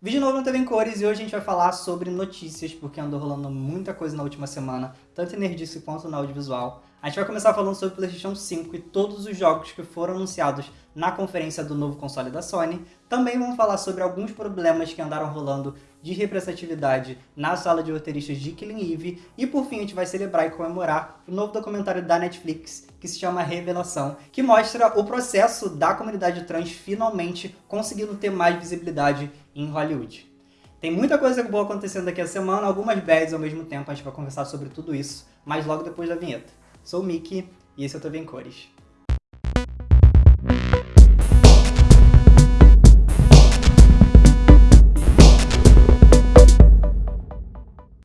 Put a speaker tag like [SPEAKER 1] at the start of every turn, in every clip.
[SPEAKER 1] Vídeo novo no TV em Cores e hoje a gente vai falar sobre notícias, porque andou rolando muita coisa na última semana, tanto em nerdice quanto no audiovisual. A gente vai começar falando sobre o PlayStation 5 e todos os jogos que foram anunciados na conferência do novo console da Sony. Também vamos falar sobre alguns problemas que andaram rolando de representatividade na sala de roteiristas de Killing Eve. E por fim a gente vai celebrar e comemorar o novo documentário da Netflix, que se chama Revelação, que mostra o processo da comunidade trans finalmente conseguindo ter mais visibilidade em Hollywood. Tem muita coisa boa acontecendo daqui a semana, algumas bads ao mesmo tempo, a gente vai conversar sobre tudo isso, mas logo depois da vinheta. Sou o Mickey e esse é o TV em Cores.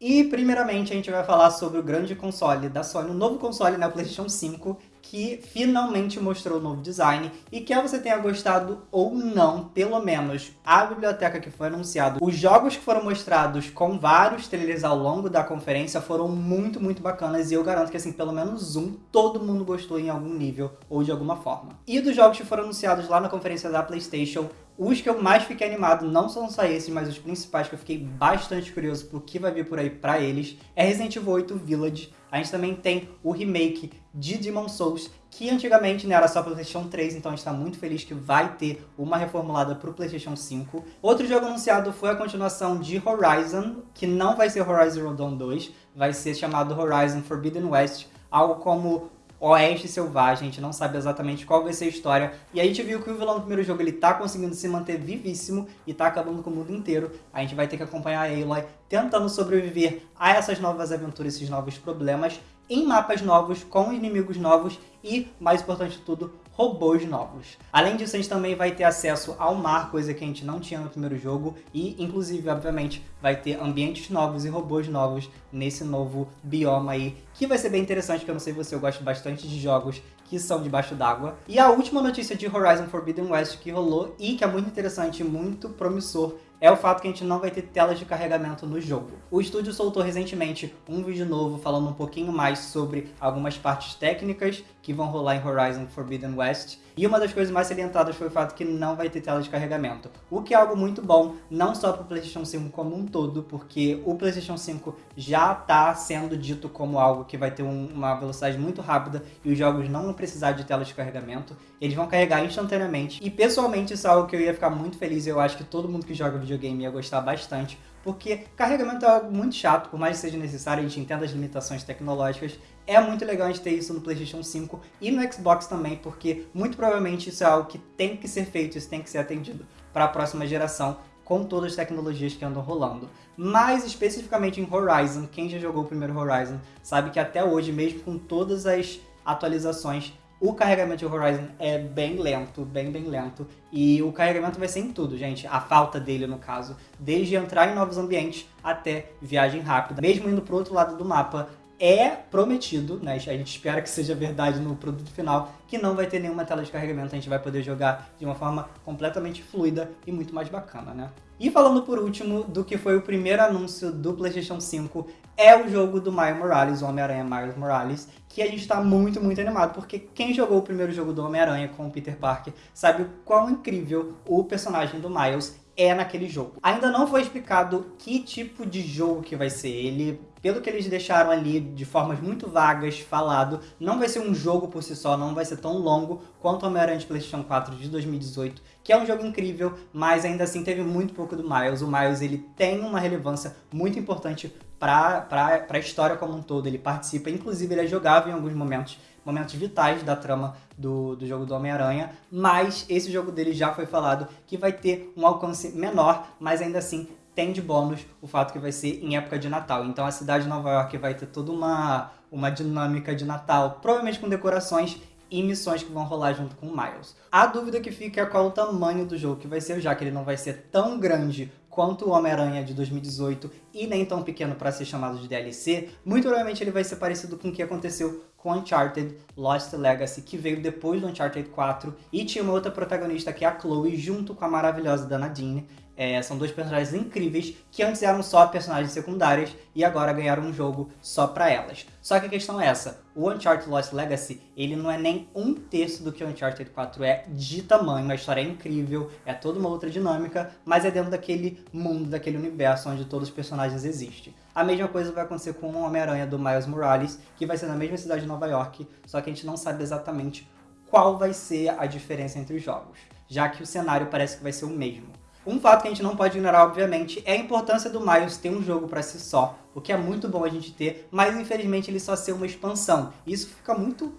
[SPEAKER 1] E primeiramente a gente vai falar sobre o grande console da Sony, o novo console, né, o PlayStation 5, que finalmente mostrou o novo design e quer você tenha gostado ou não, pelo menos a biblioteca que foi anunciada, os jogos que foram mostrados com vários trailers ao longo da conferência foram muito, muito bacanas e eu garanto que assim, pelo menos um, todo mundo gostou em algum nível ou de alguma forma. E dos jogos que foram anunciados lá na conferência da Playstation, os que eu mais fiquei animado não são só esses, mas os principais que eu fiquei bastante curioso pro que vai vir por aí pra eles, é Resident Evil 8 Village, a gente também tem o remake de Demon Souls, que antigamente né, era só PlayStation 3, então a gente está muito feliz que vai ter uma reformulada para o PlayStation 5. Outro jogo anunciado foi a continuação de Horizon, que não vai ser Horizon Zero Dawn 2, vai ser chamado Horizon Forbidden West, algo como Oeste Selvagem, a gente não sabe exatamente qual vai ser a história. E a gente viu que o vilão do primeiro jogo ele tá conseguindo se manter vivíssimo e tá acabando com o mundo inteiro. A gente vai ter que acompanhar a Aloy tentando sobreviver a essas novas aventuras, esses novos problemas, em mapas novos, com inimigos novos e, mais importante de tudo, robôs novos. Além disso, a gente também vai ter acesso ao mar, coisa que a gente não tinha no primeiro jogo, e inclusive, obviamente, vai ter ambientes novos e robôs novos nesse novo bioma aí, que vai ser bem interessante, porque eu não sei você, eu gosto bastante de jogos que são debaixo d'água. E a última notícia de Horizon Forbidden West que rolou, e que é muito interessante muito promissor, é o fato que a gente não vai ter telas de carregamento no jogo. O estúdio soltou recentemente um vídeo novo falando um pouquinho mais sobre algumas partes técnicas que vão rolar em Horizon Forbidden West, e uma das coisas mais salientadas foi o fato que não vai ter tela de carregamento, o que é algo muito bom, não só para o PlayStation 5 como um todo, porque o PlayStation 5 já está sendo dito como algo que vai ter um, uma velocidade muito rápida e os jogos não vão precisar de tela de carregamento, eles vão carregar instantaneamente, e pessoalmente isso é algo que eu ia ficar muito feliz, eu acho que todo mundo que joga videogame ia gostar bastante, porque carregamento é algo muito chato, por mais que seja necessário, a gente entenda as limitações tecnológicas, é muito legal a gente ter isso no PlayStation 5 e no Xbox também, porque muito provavelmente isso é algo que tem que ser feito, isso tem que ser atendido para a próxima geração, com todas as tecnologias que andam rolando. Mas especificamente em Horizon, quem já jogou o primeiro Horizon sabe que até hoje, mesmo com todas as atualizações, o carregamento de Horizon é bem lento, bem, bem lento. E o carregamento vai ser em tudo, gente. A falta dele, no caso. Desde entrar em novos ambientes até viagem rápida. Mesmo indo pro outro lado do mapa, é prometido, né? A gente espera que seja verdade no produto final, que não vai ter nenhuma tela de carregamento, a gente vai poder jogar de uma forma completamente fluida e muito mais bacana, né? E falando por último do que foi o primeiro anúncio do PlayStation 5, é o jogo do Miles Morales, o Homem-Aranha Miles Morales, que a gente está muito, muito animado, porque quem jogou o primeiro jogo do Homem-Aranha com o Peter Parker sabe o quão incrível o personagem do Miles é naquele jogo. Ainda não foi explicado que tipo de jogo que vai ser. Ele, pelo que eles deixaram ali de formas muito vagas falado, não vai ser um jogo por si só, não vai ser tão longo quanto Homem-Aranha de PlayStation 4 de 2018, que é um jogo incrível, mas ainda assim teve muito pouco do Miles. O Miles ele tem uma relevância muito importante para a história como um todo. Ele participa, inclusive ele é jogável em alguns momentos momentos vitais da trama do, do jogo do Homem-Aranha, mas esse jogo dele já foi falado que vai ter um alcance menor, mas ainda assim tem de bônus o fato que vai ser em época de Natal. Então a cidade de Nova York vai ter toda uma, uma dinâmica de Natal, provavelmente com decorações e missões que vão rolar junto com o Miles. A dúvida que fica é qual o tamanho do jogo que vai ser, já que ele não vai ser tão grande quanto o Homem-Aranha de 2018 e nem tão pequeno para ser chamado de DLC, muito provavelmente ele vai ser parecido com o que aconteceu com Uncharted Lost Legacy, que veio depois do Uncharted 4 e tinha uma outra protagonista que é a Chloe, junto com a maravilhosa da Nadine. É, são dois personagens incríveis que antes eram só personagens secundárias e agora ganharam um jogo só pra elas. Só que a questão é essa, o Uncharted Lost Legacy, ele não é nem um terço do que o Uncharted 4 é de tamanho, a história é incrível, é toda uma outra dinâmica, mas é dentro daquele mundo, daquele universo onde todos os personagens existem. A mesma coisa vai acontecer com o Homem-Aranha do Miles Morales, que vai ser na mesma cidade de Nova York, só que a gente não sabe exatamente qual vai ser a diferença entre os jogos, já que o cenário parece que vai ser o mesmo. Um fato que a gente não pode ignorar, obviamente, é a importância do Miles ter um jogo para si só, o que é muito bom a gente ter, mas infelizmente ele só ser uma expansão. Isso fica muito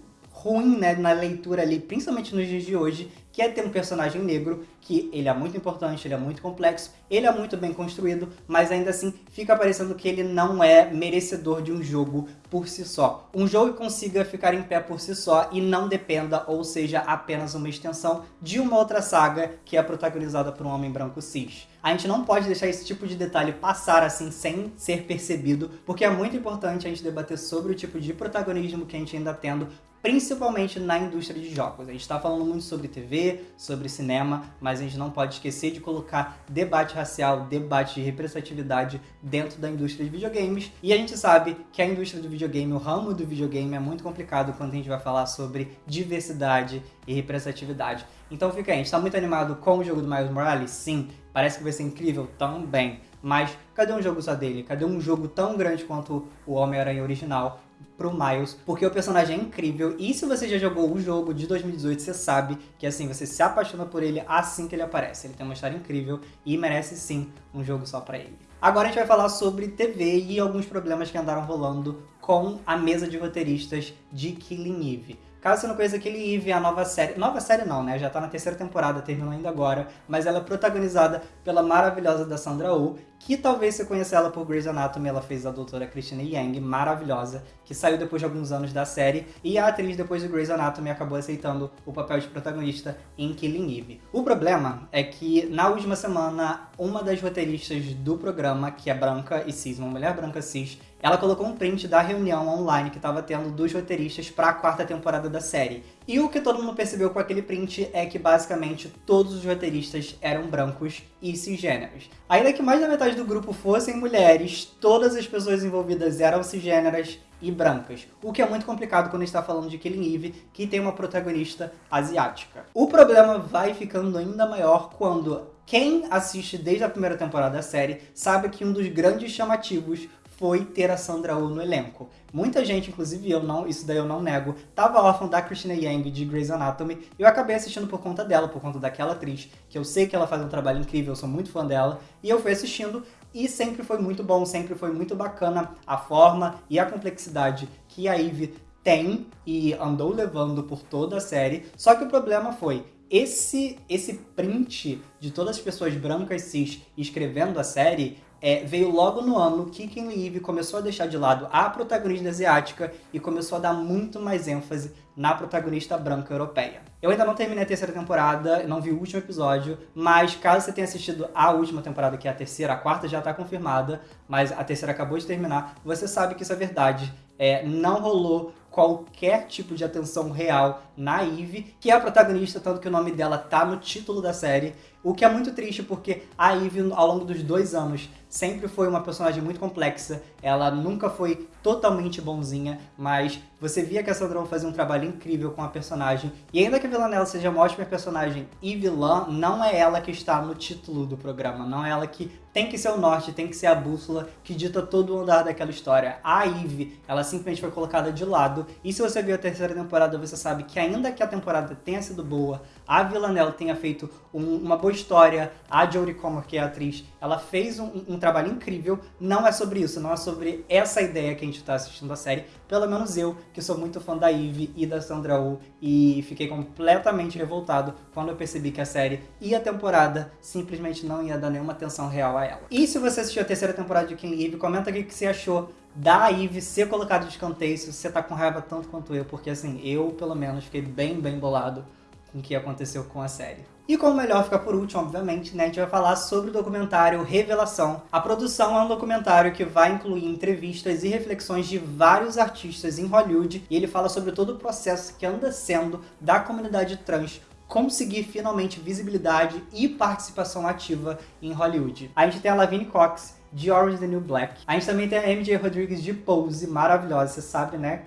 [SPEAKER 1] ruim né, na leitura ali, principalmente nos dias de hoje, que é ter um personagem negro, que ele é muito importante, ele é muito complexo, ele é muito bem construído, mas ainda assim fica parecendo que ele não é merecedor de um jogo por si só. Um jogo que consiga ficar em pé por si só e não dependa, ou seja, apenas uma extensão de uma outra saga que é protagonizada por um homem branco cis. A gente não pode deixar esse tipo de detalhe passar assim sem ser percebido, porque é muito importante a gente debater sobre o tipo de protagonismo que a gente ainda tendo principalmente na indústria de jogos. A gente está falando muito sobre TV, sobre cinema, mas a gente não pode esquecer de colocar debate racial, debate de representatividade dentro da indústria de videogames. E a gente sabe que a indústria do videogame, o ramo do videogame é muito complicado quando a gente vai falar sobre diversidade e representatividade. Então fica aí, a gente está muito animado com o jogo do Miles Morales? Sim. Parece que vai ser incrível? Também. Mas cadê um jogo só dele? Cadê um jogo tão grande quanto o Homem-Aranha original? Pro Miles, porque o personagem é incrível, e se você já jogou o jogo de 2018, você sabe que assim, você se apaixona por ele assim que ele aparece. Ele tem uma história incrível e merece sim um jogo só pra ele. Agora a gente vai falar sobre TV e alguns problemas que andaram rolando com a mesa de roteiristas de Killing Eve. Caso você não conheça aquele Eve, a nova série... Nova série não, né? Já tá na terceira temporada, terminou ainda agora. Mas ela é protagonizada pela maravilhosa da Sandra Oh, que talvez você conheça ela por Grey's Anatomy. Ela fez a doutora Christina Yang, maravilhosa, que saiu depois de alguns anos da série. E a atriz, depois de Grey's Anatomy, acabou aceitando o papel de protagonista em Killing Eve. O problema é que, na última semana, uma das roteiristas do programa, que é branca e cis, uma mulher branca cis, ela colocou um print da reunião online que estava tendo dos roteiristas para a quarta temporada da série. E o que todo mundo percebeu com aquele print é que basicamente todos os roteiristas eram brancos e cisgêneros. Ainda que mais da metade do grupo fossem mulheres, todas as pessoas envolvidas eram cisgêneras e brancas, o que é muito complicado quando está falando de Killing Eve, que tem uma protagonista asiática. O problema vai ficando ainda maior quando quem assiste desde a primeira temporada da série sabe que um dos grandes chamativos foi ter a Sandra Oh no elenco. Muita gente, inclusive eu, não, isso daí eu não nego, tava órfão da Christina Yang de Grey's Anatomy e eu acabei assistindo por conta dela, por conta daquela atriz, que eu sei que ela faz um trabalho incrível, eu sou muito fã dela, e eu fui assistindo e sempre foi muito bom, sempre foi muito bacana a forma e a complexidade que a Eve tem e andou levando por toda a série, só que o problema foi, esse, esse print de todas as pessoas brancas cis escrevendo a série é, veio logo no ano que Kim Eve começou a deixar de lado a protagonista asiática e começou a dar muito mais ênfase na protagonista branca europeia. Eu ainda não terminei a terceira temporada, não vi o último episódio, mas caso você tenha assistido a última temporada, que é a terceira, a quarta já está confirmada, mas a terceira acabou de terminar, você sabe que isso é verdade. É, não rolou qualquer tipo de atenção real na Eve, que é a protagonista, tanto que o nome dela tá no título da série, o que é muito triste porque a Eve, ao longo dos dois anos, sempre foi uma personagem muito complexa, ela nunca foi totalmente bonzinha, mas você via que a Sandra fazia um trabalho incrível com a personagem, e ainda que a vilã dela seja uma ótima personagem e vilã, não é ela que está no título do programa, não é ela que tem que ser o norte, tem que ser a bússola que dita todo o andar daquela história. A Eve, ela simplesmente foi colocada de lado, e se você viu a terceira temporada, você sabe que ainda que a temporada tenha sido boa, a Villanelle tenha feito um, uma boa história, a Jodie Comer, que é a atriz, ela fez um, um, trabalho incrível, não é sobre isso, não é sobre essa ideia que a gente está assistindo a série, pelo menos eu, que sou muito fã da Eve e da Sandra Oh, e fiquei completamente revoltado quando eu percebi que a série e a temporada simplesmente não ia dar nenhuma atenção real a ela. E se você assistiu a terceira temporada de King Eve, comenta aqui o que você achou da Eve ser colocada de escanteio se você tá com raiva tanto quanto eu, porque assim, eu pelo menos fiquei bem, bem bolado com o que aconteceu com a série. E como melhor ficar por último, obviamente, né, a gente vai falar sobre o documentário Revelação. A produção é um documentário que vai incluir entrevistas e reflexões de vários artistas em Hollywood, e ele fala sobre todo o processo que anda sendo da comunidade trans conseguir finalmente visibilidade e participação ativa em Hollywood. A gente tem a Lavigne Cox, de Orange the New Black. A gente também tem a MJ Rodrigues de Pose, maravilhosa, você sabe, né?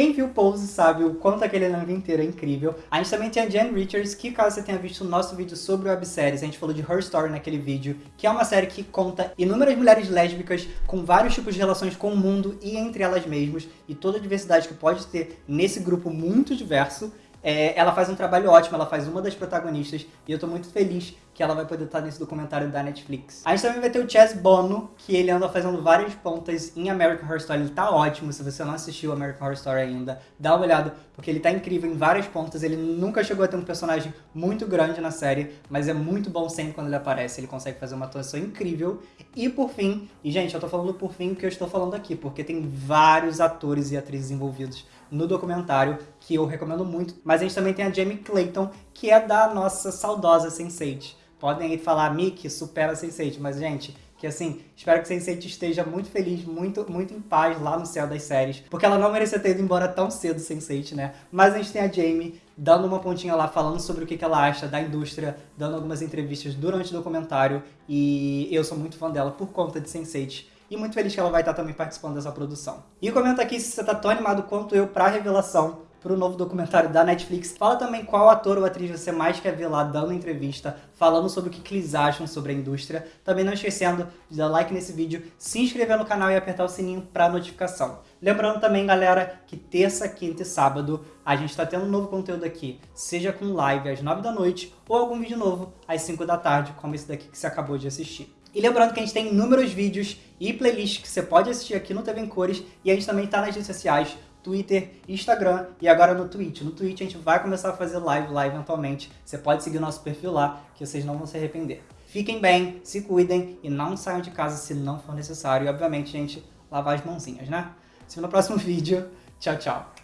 [SPEAKER 1] Quem viu Pose sabe o quanto aquele elenco inteiro é incrível. A gente também tem a Jen Richards, que caso você tenha visto o nosso vídeo sobre webséries, a gente falou de Her Story naquele vídeo, que é uma série que conta inúmeras mulheres lésbicas com vários tipos de relações com o mundo e entre elas mesmas, e toda a diversidade que pode ter nesse grupo muito diverso. É, ela faz um trabalho ótimo, ela faz uma das protagonistas, e eu tô muito feliz que ela vai poder estar nesse documentário da Netflix. A gente também vai ter o Chess Bono, que ele anda fazendo várias pontas em American Horror Story, ele tá ótimo, se você não assistiu American Horror Story ainda, dá uma olhada, porque ele tá incrível em várias pontas, ele nunca chegou a ter um personagem muito grande na série, mas é muito bom sempre quando ele aparece, ele consegue fazer uma atuação incrível. E por fim, e gente, eu tô falando por fim porque eu estou falando aqui, porque tem vários atores e atrizes envolvidos no documentário, que eu recomendo muito. Mas a gente também tem a Jamie Clayton, que é da nossa saudosa Sense8. Podem aí falar, Mickey, supera a Sense8, mas, gente, que assim, espero que Sense8 esteja muito feliz, muito, muito em paz lá no céu das séries, porque ela não merecia ter ido embora tão cedo, Sense8, né? Mas a gente tem a Jamie dando uma pontinha lá, falando sobre o que ela acha da indústria, dando algumas entrevistas durante o documentário, e eu sou muito fã dela por conta de Sense8 e muito feliz que ela vai estar também participando dessa produção. E comenta aqui se você está tão animado quanto eu para a revelação para o novo documentário da Netflix. Fala também qual ator ou atriz você mais quer ver lá dando entrevista, falando sobre o que, eles acham sobre a indústria. Também não esquecendo de dar like nesse vídeo, se inscrever no canal e apertar o sininho para notificação. Lembrando também, galera, que terça, quinta e sábado a gente está tendo um novo conteúdo aqui, seja com live às 9 da noite ou algum vídeo novo às 5 da tarde, como esse daqui que você acabou de assistir. E lembrando que a gente tem inúmeros vídeos e playlists que você pode assistir aqui no TV em Cores e a gente também está nas redes sociais, Twitter, Instagram e agora no Twitch. No Twitch a gente vai começar a fazer live lá eventualmente. Você pode seguir o nosso perfil lá, que vocês não vão se arrepender. Fiquem bem, se cuidem e não saiam de casa se não for necessário. E obviamente, gente, lavar as mãozinhas, né? Se vê no próximo vídeo. Tchau, tchau.